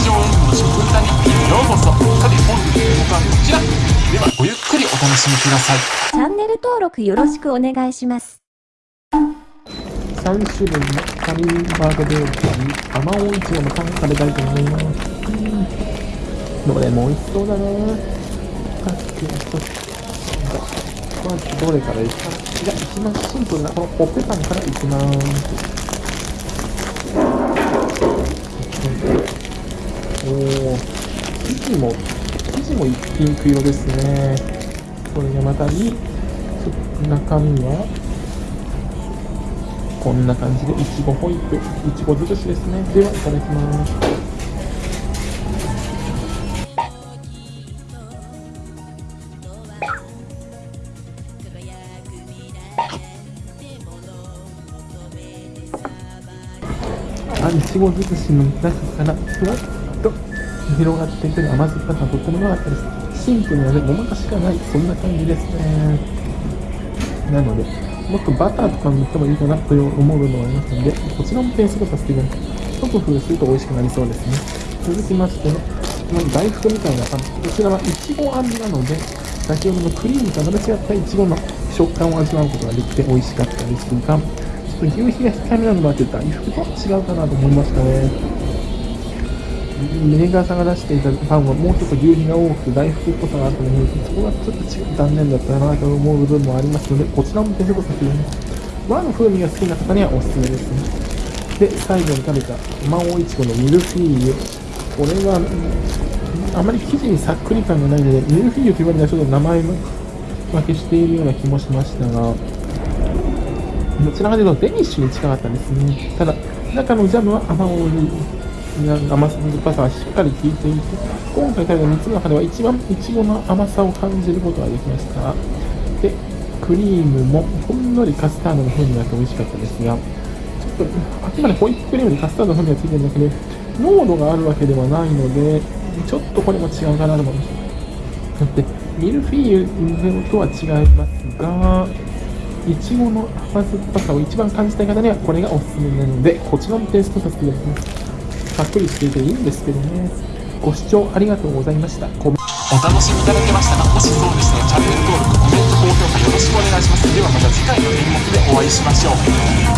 常演舞の食歌日記へようこそさて本日の動画はこちらではごゆっくりお楽しみくださいチャンネル登録よろしくお願いします。3種類のハミンバーグベーカリー、甘おいちごのパン食べたいと思います。うん。どれも美味しそうだね。さっきの一つ。まずどれからいくか。じゃあ、一番シンプルなこのコッペパンからいきます。おー、生地も、生地もピンク色ですね。それがまたに、中身は、こんな感じでいちごホイップ、いちご尽くしですね。では、いただきます。あ、いちご尽くしの中から、ふわっと広がっていくる甘酸っぱさがとっても良かったです。シンプルなね、ごまかしがない、そんな感じですね。なので、もっとバターとか塗ってもいいかなと思う部分がありますので、こちらも点数とさせていただきます。一工夫すると美味しくなりそうですね。続きましての、この大福みたいなパン。こちらはいちご味なので、先ほどのクリームとまた違ったいちごの食感を味わうことができて美味しかったですが、ちょっと牛皮が控えめなのもあって大福と違うかなと思いましたね。メーカーさんが出していたパンはもうちょっと牛皮が多くて大福っぽさがあったのに、そこがちょっと違う残念だったなと思う部分もありますので、こちらも手とさせていただきます。和の風味が好きな方にはおすすめですね。で、最後に食べたマオイチゴのミルフィーユ。これは、あまり生地にさっくり感がないので、ミルフィーユという割にはちょっと名前分けしているような気もしましたが、どちらかというとデニッシュに近かったですね。ただ、中のジャムは甘おい甘酸っぱさがしっかり効いていて、今回食べた3つの中では一番いちごの甘さを感じることができました。で、クリームもほんのりカスタードの風味があって美味しかったですが、ちょっとあくまでホイップクリームにカスタードの風味がついてるだけで、濃度があるわけではないので、ちょっとこれも違うかなと思いました。で、ミルフィーユとは違いますが、いちごの甘酸っぱさを一番感じたい方にはこれがおすすめなので、こちらもテイストさせていただきます。ざっくりしていていいんですけどね。ご視聴ありがとうございました。コメお楽しみいただけましたかもしそうでしたらチャンネル登録コメント高評価よろしくお願いしますではまた次回の演目でお会いしましょう